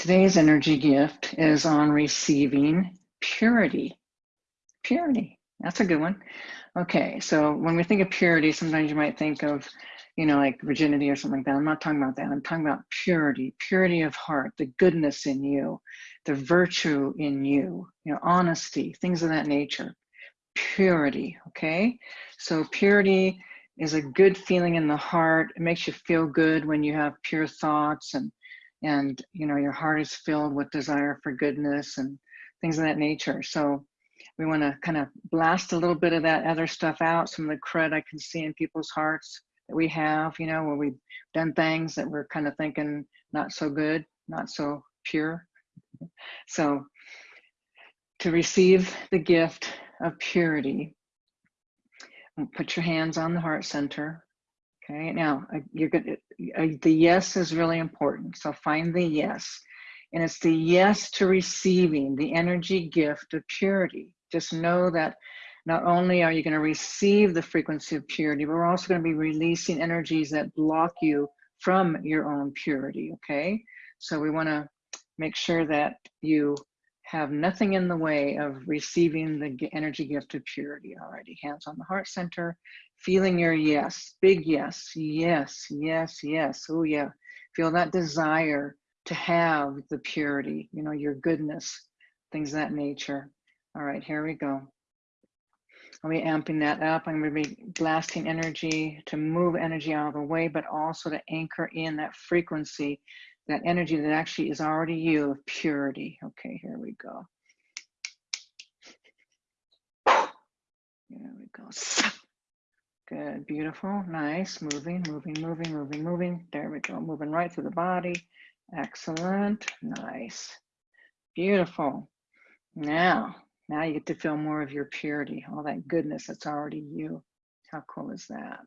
today's energy gift is on receiving purity. Purity, that's a good one. Okay, so when we think of purity, sometimes you might think of, you know, like virginity or something like that. I'm not talking about that. I'm talking about purity, purity of heart, the goodness in you, the virtue in you, you know, honesty, things of that nature. Purity, okay? So purity is a good feeling in the heart. It makes you feel good when you have pure thoughts and and you know your heart is filled with desire for goodness and things of that nature. So we want to kind of blast a little bit of that other stuff out, some of the crud I can see in people's hearts that we have, you know, where we've done things that we're kind of thinking not so good, not so pure. So to receive the gift of purity, put your hands on the heart center. Okay, now uh, you're good. Uh, the yes is really important. So find the yes. And it's the yes to receiving the energy gift of purity. Just know that not only are you going to receive the frequency of purity, but we're also going to be releasing energies that block you from your own purity. Okay, so we want to make sure that you have nothing in the way of receiving the energy gift of purity already. Hands on the heart center, feeling your yes, big yes, yes, yes, yes. Oh, yeah. Feel that desire to have the purity, you know, your goodness, things of that nature. All right, here we go. I'll be amping that up. I'm going to be blasting energy to move energy out of the way, but also to anchor in that frequency that energy that actually is already you of purity. Okay, here we go. There we go. Good, beautiful, nice, moving, moving, moving, moving, moving. There we go, moving right through the body. Excellent, nice, beautiful. Now, now you get to feel more of your purity, all that goodness that's already you. How cool is that?